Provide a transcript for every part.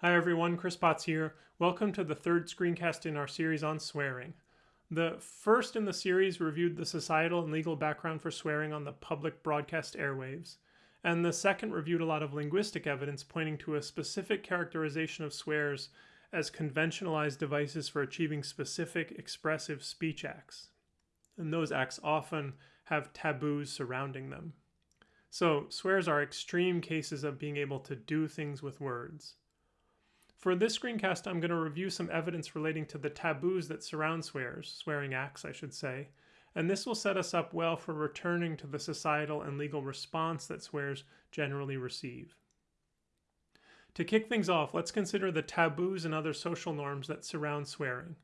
Hi everyone, Chris Potts here. Welcome to the third screencast in our series on swearing. The first in the series reviewed the societal and legal background for swearing on the public broadcast airwaves, and the second reviewed a lot of linguistic evidence pointing to a specific characterization of swears as conventionalized devices for achieving specific expressive speech acts. And those acts often have taboos surrounding them. So, swears are extreme cases of being able to do things with words. For this screencast, I'm going to review some evidence relating to the taboos that surround swears, swearing acts, I should say, and this will set us up well for returning to the societal and legal response that swears generally receive. To kick things off, let's consider the taboos and other social norms that surround swearing.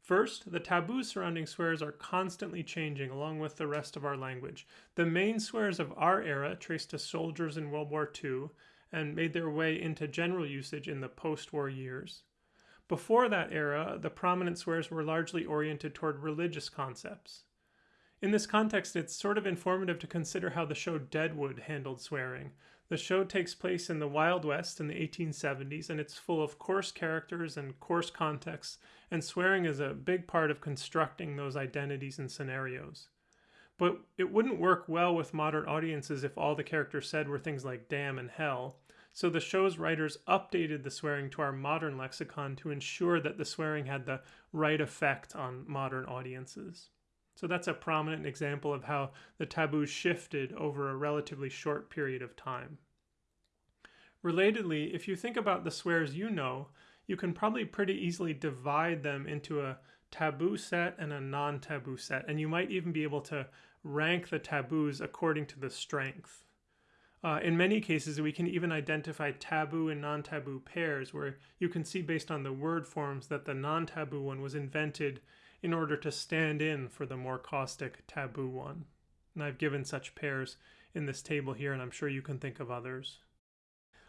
First, the taboos surrounding swears are constantly changing along with the rest of our language. The main swears of our era trace to soldiers in World War II and made their way into general usage in the post-war years. Before that era, the prominent swears were largely oriented toward religious concepts. In this context, it's sort of informative to consider how the show Deadwood handled swearing. The show takes place in the Wild West in the 1870s, and it's full of coarse characters and coarse contexts, and swearing is a big part of constructing those identities and scenarios. But it wouldn't work well with modern audiences if all the characters said were things like damn and hell, so the show's writers updated the swearing to our modern lexicon to ensure that the swearing had the right effect on modern audiences. So that's a prominent example of how the taboo shifted over a relatively short period of time. Relatedly, if you think about the swears you know, you can probably pretty easily divide them into a taboo set and a non taboo set, and you might even be able to rank the taboos according to the strength. Uh, in many cases, we can even identify taboo and non taboo pairs, where you can see based on the word forms that the non taboo one was invented in order to stand in for the more caustic taboo one. And I've given such pairs in this table here, and I'm sure you can think of others.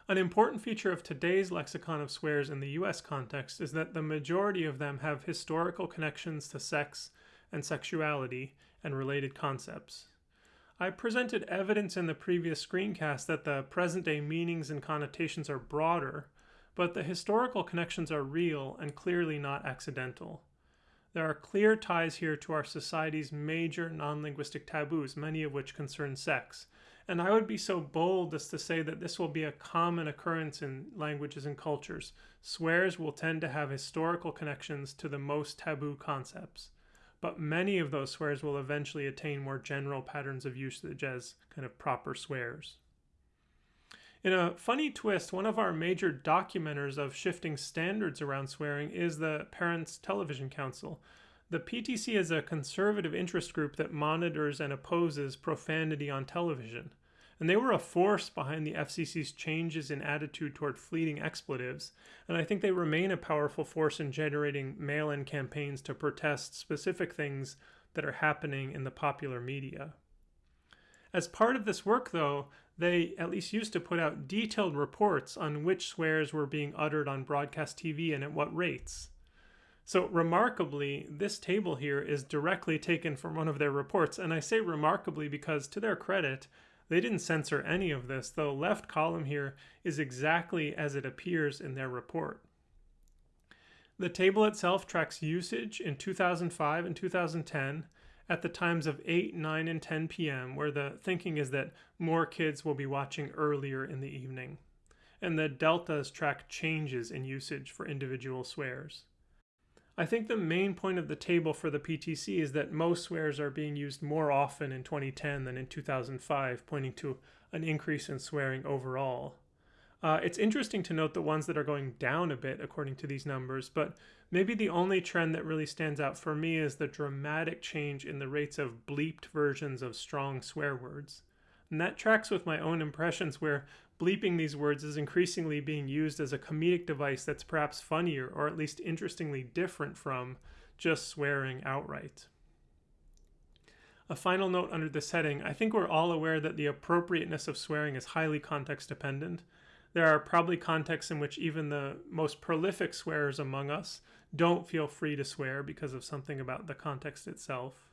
An important feature of today's lexicon of swears in the US context is that the majority of them have historical connections to sex and sexuality and related concepts. I presented evidence in the previous screencast that the present day meanings and connotations are broader, but the historical connections are real and clearly not accidental. There are clear ties here to our society's major non linguistic taboos, many of which concern sex. And I would be so bold as to say that this will be a common occurrence in languages and cultures. Swears will tend to have historical connections to the most taboo concepts but many of those swears will eventually attain more general patterns of usage as kind of proper swears. In a funny twist, one of our major documenters of shifting standards around swearing is the Parents Television Council. The PTC is a conservative interest group that monitors and opposes profanity on television and they were a force behind the FCC's changes in attitude toward fleeting expletives, and I think they remain a powerful force in generating mail in campaigns to protest specific things that are happening in the popular media. As part of this work, though, they at least used to put out detailed reports on which swears were being uttered on broadcast TV and at what rates. So, remarkably, this table here is directly taken from one of their reports, and I say remarkably because, to their credit, they didn't censor any of this. The left column here is exactly as it appears in their report. The table itself tracks usage in 2005 and 2010 at the times of 8, 9, and 10 p.m., where the thinking is that more kids will be watching earlier in the evening. And the deltas track changes in usage for individual swears. I think the main point of the table for the PTC is that most swears are being used more often in 2010 than in 2005, pointing to an increase in swearing overall. Uh, it's interesting to note the ones that are going down a bit according to these numbers, but maybe the only trend that really stands out for me is the dramatic change in the rates of bleeped versions of strong swear words. And that tracks with my own impressions where bleeping these words is increasingly being used as a comedic device that's perhaps funnier or at least interestingly different from just swearing outright. A final note under this heading I think we're all aware that the appropriateness of swearing is highly context dependent. There are probably contexts in which even the most prolific swearers among us don't feel free to swear because of something about the context itself.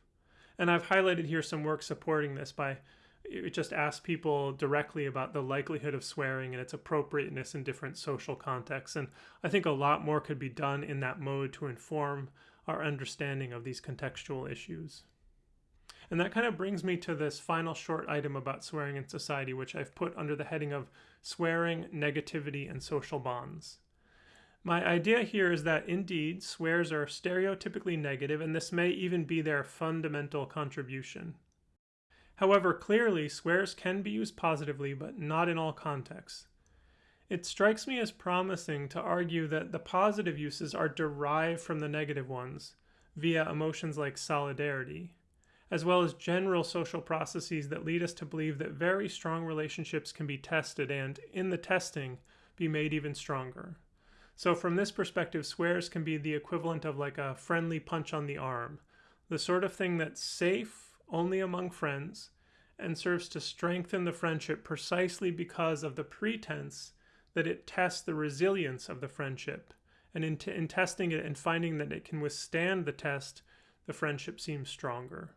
And I've highlighted here some work supporting this by it just asks people directly about the likelihood of swearing and its appropriateness in different social contexts. And I think a lot more could be done in that mode to inform our understanding of these contextual issues. And that kind of brings me to this final short item about swearing in society, which I've put under the heading of swearing, negativity, and social bonds. My idea here is that indeed, swears are stereotypically negative, and this may even be their fundamental contribution. However, clearly, swears can be used positively, but not in all contexts. It strikes me as promising to argue that the positive uses are derived from the negative ones via emotions like solidarity, as well as general social processes that lead us to believe that very strong relationships can be tested and, in the testing, be made even stronger. So, from this perspective, swears can be the equivalent of like a friendly punch on the arm, the sort of thing that's safe only among friends and serves to strengthen the friendship precisely because of the pretense that it tests the resilience of the friendship. And in, in testing it and finding that it can withstand the test, the friendship seems stronger.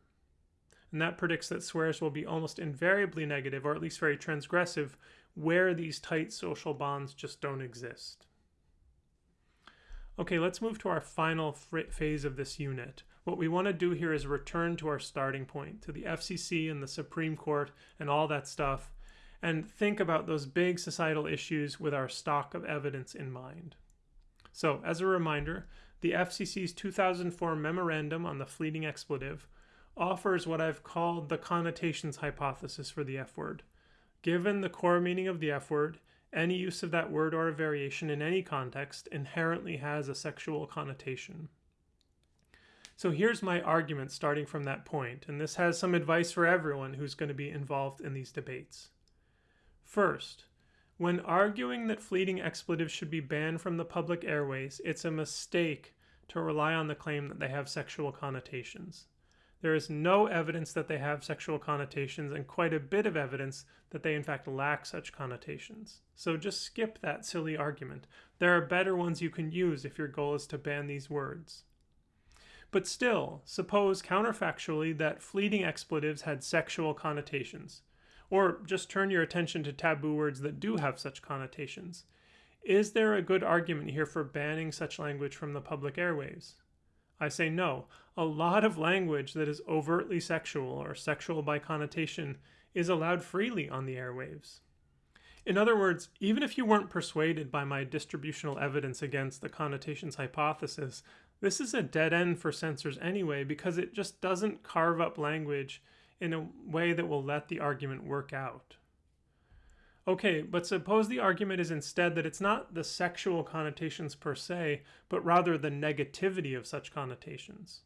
And that predicts that swears will be almost invariably negative, or at least very transgressive, where these tight social bonds just don't exist. Okay, let's move to our final phase of this unit, what we want to do here is return to our starting point, to the FCC and the Supreme Court and all that stuff, and think about those big societal issues with our stock of evidence in mind. So, as a reminder, the FCC's 2004 memorandum on the fleeting expletive offers what I've called the connotations hypothesis for the F word. Given the core meaning of the F word, any use of that word or a variation in any context inherently has a sexual connotation. So here's my argument starting from that point, and this has some advice for everyone who's going to be involved in these debates. First, when arguing that fleeting expletives should be banned from the public airways, it's a mistake to rely on the claim that they have sexual connotations. There is no evidence that they have sexual connotations, and quite a bit of evidence that they in fact lack such connotations. So just skip that silly argument. There are better ones you can use if your goal is to ban these words. But still, suppose counterfactually that fleeting expletives had sexual connotations. Or just turn your attention to taboo words that do have such connotations. Is there a good argument here for banning such language from the public airwaves? I say no. A lot of language that is overtly sexual or sexual by connotation is allowed freely on the airwaves. In other words, even if you weren't persuaded by my distributional evidence against the connotations hypothesis, this is a dead end for censors anyway because it just doesn't carve up language in a way that will let the argument work out. Okay, but suppose the argument is instead that it's not the sexual connotations per se, but rather the negativity of such connotations.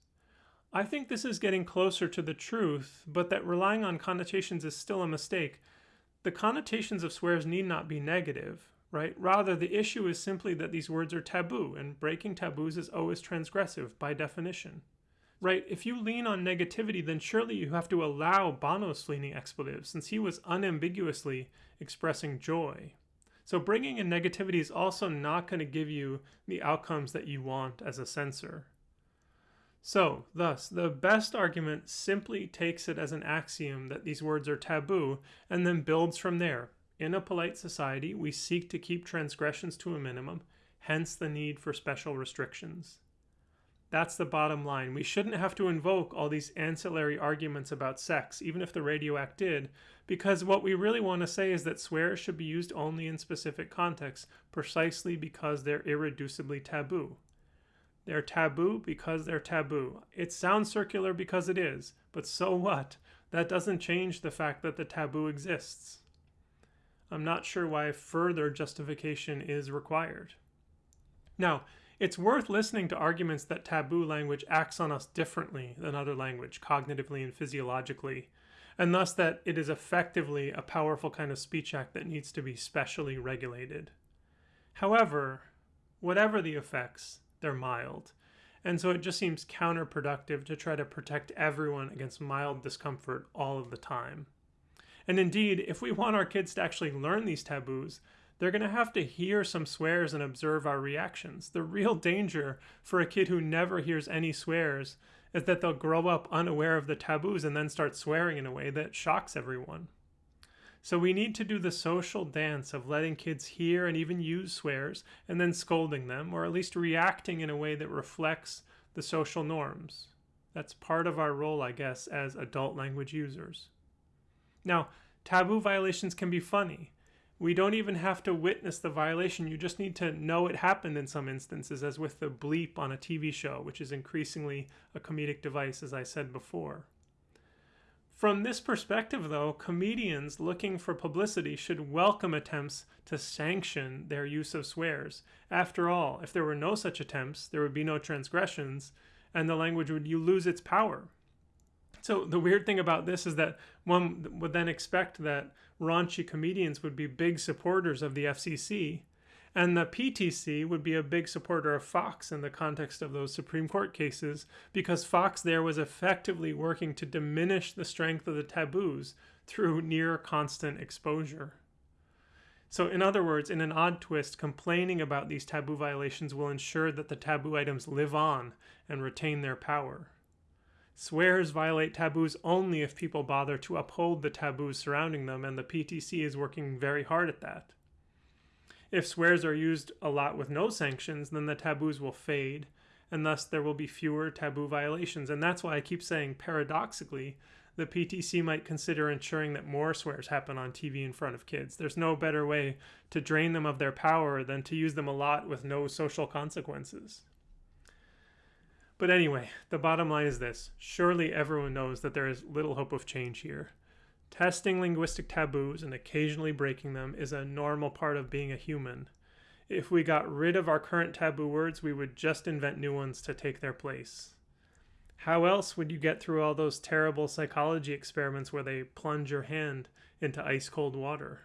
I think this is getting closer to the truth, but that relying on connotations is still a mistake. The connotations of swears need not be negative right? Rather, the issue is simply that these words are taboo, and breaking taboos is always transgressive by definition. Right, if you lean on negativity, then surely you have to allow Bono's fleeting expletive, since he was unambiguously expressing joy. So bringing in negativity is also not going to give you the outcomes that you want as a censor. So, thus, the best argument simply takes it as an axiom that these words are taboo and then builds from there, in a polite society, we seek to keep transgressions to a minimum, hence the need for special restrictions. That's the bottom line. We shouldn't have to invoke all these ancillary arguments about sex, even if the Radio Act did, because what we really want to say is that swears should be used only in specific contexts, precisely because they're irreducibly taboo. They're taboo because they're taboo. It sounds circular because it is, but so what? That doesn't change the fact that the taboo exists. I'm not sure why further justification is required. Now, it's worth listening to arguments that taboo language acts on us differently than other language, cognitively and physiologically, and thus that it is effectively a powerful kind of speech act that needs to be specially regulated. However, whatever the effects, they're mild, and so it just seems counterproductive to try to protect everyone against mild discomfort all of the time. And indeed, if we want our kids to actually learn these taboos, they're going to have to hear some swears and observe our reactions. The real danger for a kid who never hears any swears is that they'll grow up unaware of the taboos and then start swearing in a way that shocks everyone. So we need to do the social dance of letting kids hear and even use swears and then scolding them, or at least reacting in a way that reflects the social norms. That's part of our role, I guess, as adult language users. Now, taboo violations can be funny. We don't even have to witness the violation, you just need to know it happened in some instances, as with the bleep on a TV show, which is increasingly a comedic device, as I said before. From this perspective, though, comedians looking for publicity should welcome attempts to sanction their use of swears. After all, if there were no such attempts, there would be no transgressions, and the language would lose its power. So the weird thing about this is that one would then expect that raunchy comedians would be big supporters of the FCC, and the PTC would be a big supporter of Fox in the context of those Supreme Court cases because Fox there was effectively working to diminish the strength of the taboos through near constant exposure. So, in other words, in an odd twist, complaining about these taboo violations will ensure that the taboo items live on and retain their power. Swears violate taboos only if people bother to uphold the taboos surrounding them, and the PTC is working very hard at that. If swears are used a lot with no sanctions, then the taboos will fade, and thus there will be fewer taboo violations. And that's why I keep saying, paradoxically, the PTC might consider ensuring that more swears happen on TV in front of kids. There's no better way to drain them of their power than to use them a lot with no social consequences. But anyway, the bottom line is this surely everyone knows that there is little hope of change here. Testing linguistic taboos and occasionally breaking them is a normal part of being a human. If we got rid of our current taboo words, we would just invent new ones to take their place. How else would you get through all those terrible psychology experiments where they plunge your hand into ice cold water?